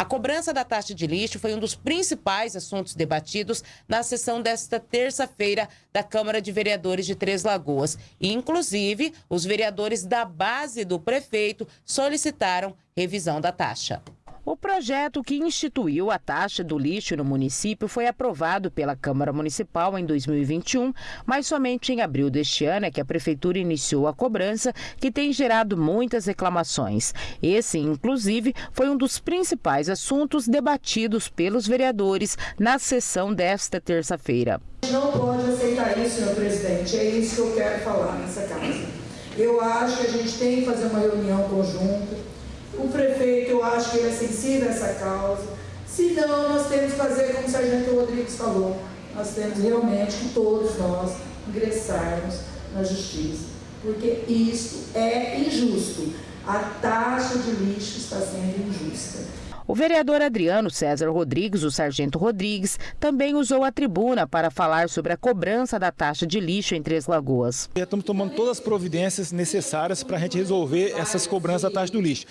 A cobrança da taxa de lixo foi um dos principais assuntos debatidos na sessão desta terça-feira da Câmara de Vereadores de Três Lagoas. E, inclusive, os vereadores da base do prefeito solicitaram revisão da taxa. O projeto que instituiu a taxa do lixo no município foi aprovado pela Câmara Municipal em 2021, mas somente em abril deste ano é que a Prefeitura iniciou a cobrança, que tem gerado muitas reclamações. Esse, inclusive, foi um dos principais assuntos debatidos pelos vereadores na sessão desta terça-feira. Não pode aceitar isso, senhor presidente. É isso que eu quero falar nessa casa. Eu acho que a gente tem que fazer uma reunião conjunta o prefeito, eu acho que ele é sensível a essa causa. Se não, nós temos que fazer como o Sargento Rodrigues falou. Nós temos realmente que todos nós ingressarmos na justiça. Porque isso é injusto. A taxa de lixo está sendo injusta. O vereador Adriano César Rodrigues, o sargento Rodrigues, também usou a tribuna para falar sobre a cobrança da taxa de lixo em Três Lagoas. Estamos tomando todas as providências necessárias para a gente resolver essas cobranças da taxa do lixo,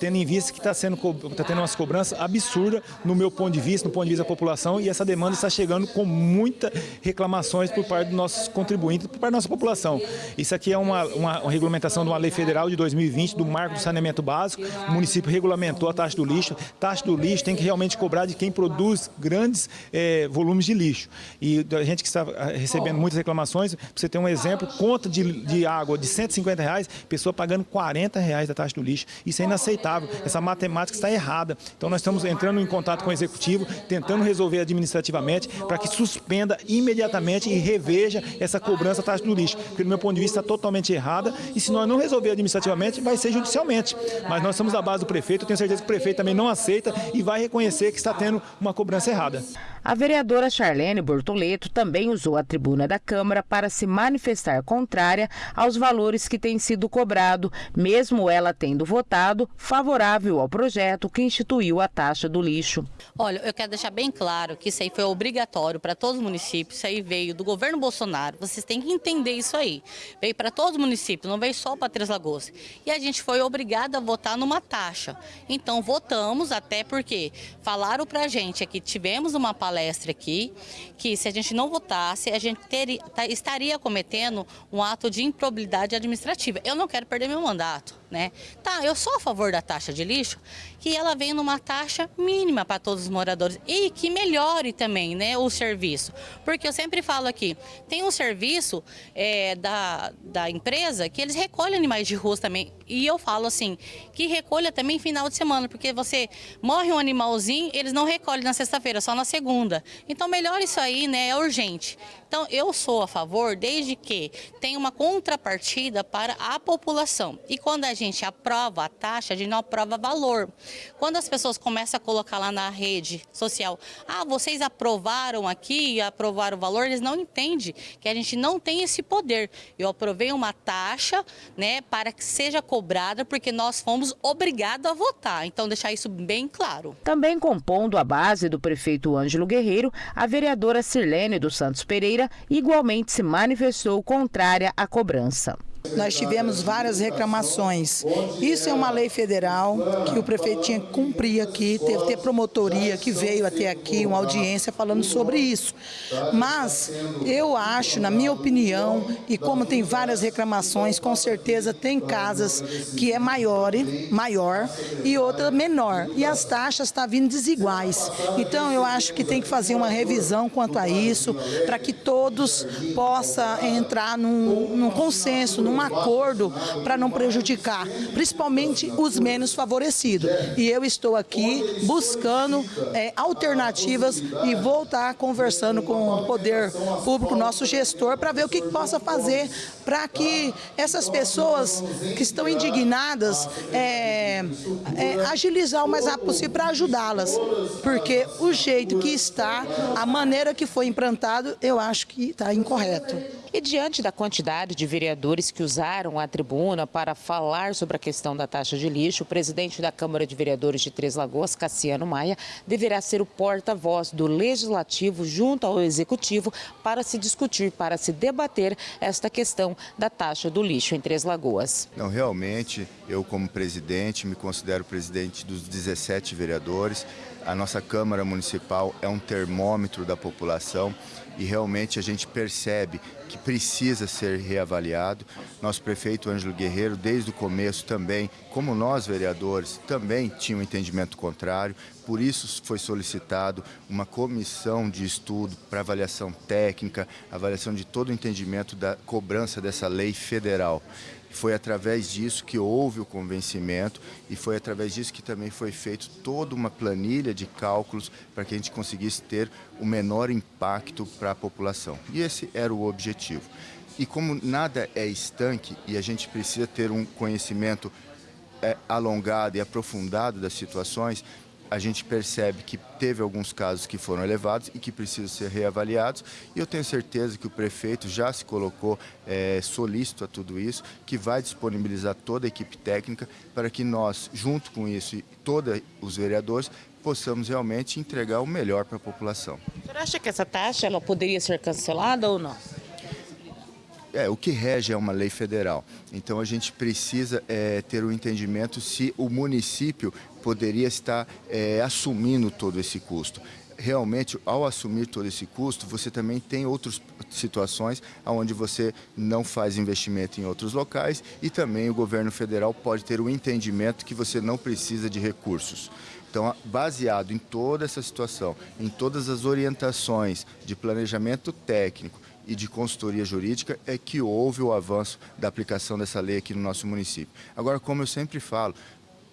tendo em vista que está sendo tá tendo umas cobranças absurdas no meu ponto de vista, no ponto de vista da população, e essa demanda está chegando com muitas reclamações por parte dos nossos contribuintes, por parte da nossa população. Isso aqui é uma, uma, uma regulamentação de uma lei federal de 2020, do marco do saneamento básico, o município regulamentou a taxa do lixo, taxa do lixo tem que realmente cobrar de quem produz grandes é, volumes de lixo. E a gente que está recebendo muitas reclamações, para você ter um exemplo, conta de, de água de 150 reais, pessoa pagando 40 reais da taxa do lixo. Isso é inaceitável, essa matemática está errada. Então nós estamos entrando em contato com o executivo, tentando resolver administrativamente para que suspenda imediatamente e reveja essa cobrança da taxa do lixo, porque do meu ponto de vista está totalmente errada e se nós não resolver administrativamente, vai ser judicialmente. Mas nós estamos à base do prefeito, eu tenho certeza que o prefeito também não aceita e vai reconhecer que está tendo uma cobrança errada. A vereadora Charlene Bortoleto também usou a tribuna da Câmara para se manifestar contrária aos valores que têm sido cobrado, mesmo ela tendo votado favorável ao projeto que instituiu a taxa do lixo. Olha, eu quero deixar bem claro que isso aí foi obrigatório para todos os municípios, isso aí veio do governo Bolsonaro, vocês têm que entender isso aí. Veio para todos os municípios, não veio só para Três Lagoas. E a gente foi obrigado a votar numa taxa. Então votamos, até porque falaram para a gente que tivemos uma palestra aqui, que se a gente não votasse, a gente teria, tá, estaria cometendo um ato de improbidade administrativa. Eu não quero perder meu mandato, né? Tá, eu sou a favor da taxa de lixo, que ela venha numa taxa mínima para todos os moradores e que melhore também, né, o serviço. Porque eu sempre falo aqui, tem um serviço é, da, da empresa que eles recolhem animais de rua também. E eu falo assim, que recolha também final de semana, porque você morre um animalzinho, eles não recolhem na sexta-feira, só na segunda. Então melhor isso aí, né? É urgente. Então eu sou a favor desde que tenha uma contrapartida para a população. E quando a gente aprova a taxa, a gente não aprova valor. Quando as pessoas começam a colocar lá na rede social, ah, vocês aprovaram aqui aprovaram o valor, eles não entendem que a gente não tem esse poder. Eu aprovei uma taxa, né, para que seja cobrada, porque nós fomos obrigados a votar. Então deixar isso bem claro. Também compondo a base do prefeito Ângelo Guerreiro, a vereadora Sirlene dos Santos Pereira igualmente se manifestou contrária à cobrança. Nós tivemos várias reclamações. Isso é uma lei federal que o prefeito tinha que cumprir aqui, teve ter promotoria que veio até aqui, uma audiência falando sobre isso. Mas eu acho, na minha opinião, e como tem várias reclamações, com certeza tem casas que é maior, maior e outra menor. E as taxas estão tá vindo desiguais. Então eu acho que tem que fazer uma revisão quanto a isso, para que todos possam entrar num, num consenso, num acordo para não prejudicar, principalmente os menos favorecidos. E eu estou aqui buscando é, alternativas e vou estar conversando com o poder público, nosso gestor, para ver o que, que possa fazer para que essas pessoas que estão indignadas é, é, agilizar o mais rápido possível para ajudá-las. Porque o jeito que está, a maneira que foi implantado, eu acho que está incorreto. E diante da quantidade de vereadores que que usaram a tribuna para falar sobre a questão da taxa de lixo, o presidente da Câmara de Vereadores de Três Lagoas, Cassiano Maia, deverá ser o porta-voz do Legislativo junto ao Executivo para se discutir, para se debater esta questão da taxa do lixo em Três Lagoas. Não, realmente, eu como presidente, me considero presidente dos 17 vereadores. A nossa Câmara Municipal é um termômetro da população e realmente a gente percebe que precisa ser reavaliado. Nosso prefeito Ângelo Guerreiro, desde o começo também, como nós vereadores, também tinha um entendimento contrário, por isso foi solicitado uma comissão de estudo para avaliação técnica, avaliação de todo o entendimento da cobrança dessa lei federal. Foi através disso que houve o convencimento e foi através disso que também foi feito toda uma planilha de cálculos para que a gente conseguisse ter o menor impacto para a população. E esse era o objetivo. E como nada é estanque e a gente precisa ter um conhecimento é, alongado e aprofundado das situações, a gente percebe que teve alguns casos que foram elevados e que precisam ser reavaliados. E eu tenho certeza que o prefeito já se colocou é, solícito a tudo isso, que vai disponibilizar toda a equipe técnica para que nós, junto com isso e todos os vereadores, possamos realmente entregar o melhor para a população. Você acha que essa taxa ela poderia ser cancelada ou não? É, o que rege é uma lei federal. Então a gente precisa é, ter o um entendimento se o município poderia estar é, assumindo todo esse custo. Realmente, ao assumir todo esse custo, você também tem outras situações onde você não faz investimento em outros locais e também o governo federal pode ter o entendimento que você não precisa de recursos. Então, baseado em toda essa situação, em todas as orientações de planejamento técnico, e de consultoria jurídica é que houve o avanço da aplicação dessa lei aqui no nosso município. Agora, como eu sempre falo,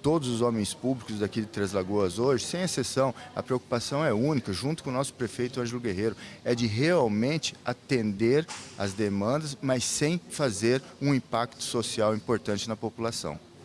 todos os homens públicos daqui de Três Lagoas hoje, sem exceção, a preocupação é única, junto com o nosso prefeito Ângelo Guerreiro, é de realmente atender as demandas, mas sem fazer um impacto social importante na população.